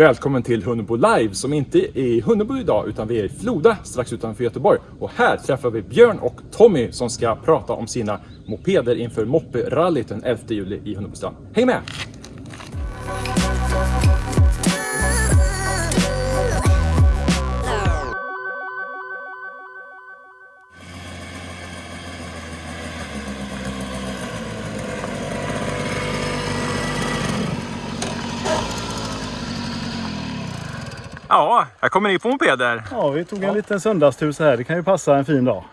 Välkommen till Hunnebo Live som inte är i Hunnebo idag utan vi är i Floda strax utanför Göteborg. Och här träffar vi Björn och Tommy som ska prata om sina mopeder inför Mopperallyt den 11 juli i Hunnebostrand. Häng med! Ja, här kommer ni på mopeder. Ja, vi tog en liten söndagstur så här. Det kan ju passa en fin dag.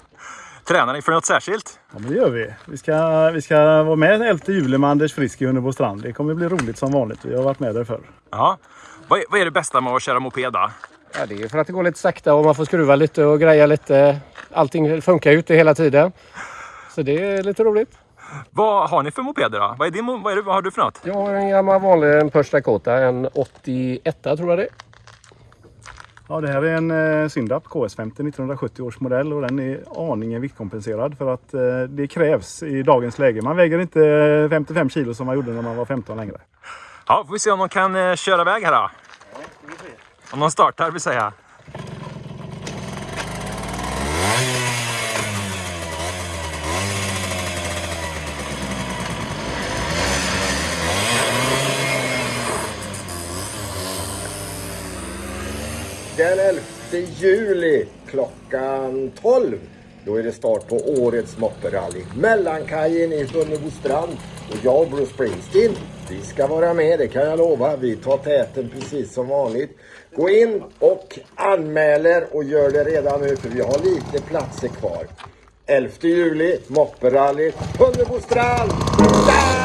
Tränar ni för något särskilt? Ja, men det gör vi. Vi ska, vi ska vara med 11 juli med Anders Frisk i Hunnebo strand. Det kommer bli roligt som vanligt. Vi har varit med där förr. Ja. Vad är, vad är det bästa med att köra moped då? Ja, det är för att det går lite sakta och man får skruva lite och greja lite. Allting funkar ju inte hela tiden. Så det är lite roligt. Vad har ni för mopeder då? Vad, är din, vad, är det, vad har du för något? Jag har en gammal vanlig en Dakota, en 81 tror jag det är. Ja, det här är en eh, Syndap KS50 1970 års modell och den är aningen viktkompenserad för att eh, det krävs i dagens läge. Man väger inte eh, 55 kilo som man gjorde när man var 15 längre. Ja, får vi se om de kan eh, köra iväg här då. Om de startar vill säga. Den 11 juli klockan 12. Då är det start på årets mopperally. Mellankajen i Hunnebostrand. Och jag och Bruce Springsteen, vi ska vara med, det kan jag lova. Vi tar täten precis som vanligt. Gå in och anmäler och gör det redan nu för vi har lite platser kvar. 11 juli, mopperally, Hunnebostrand! Där!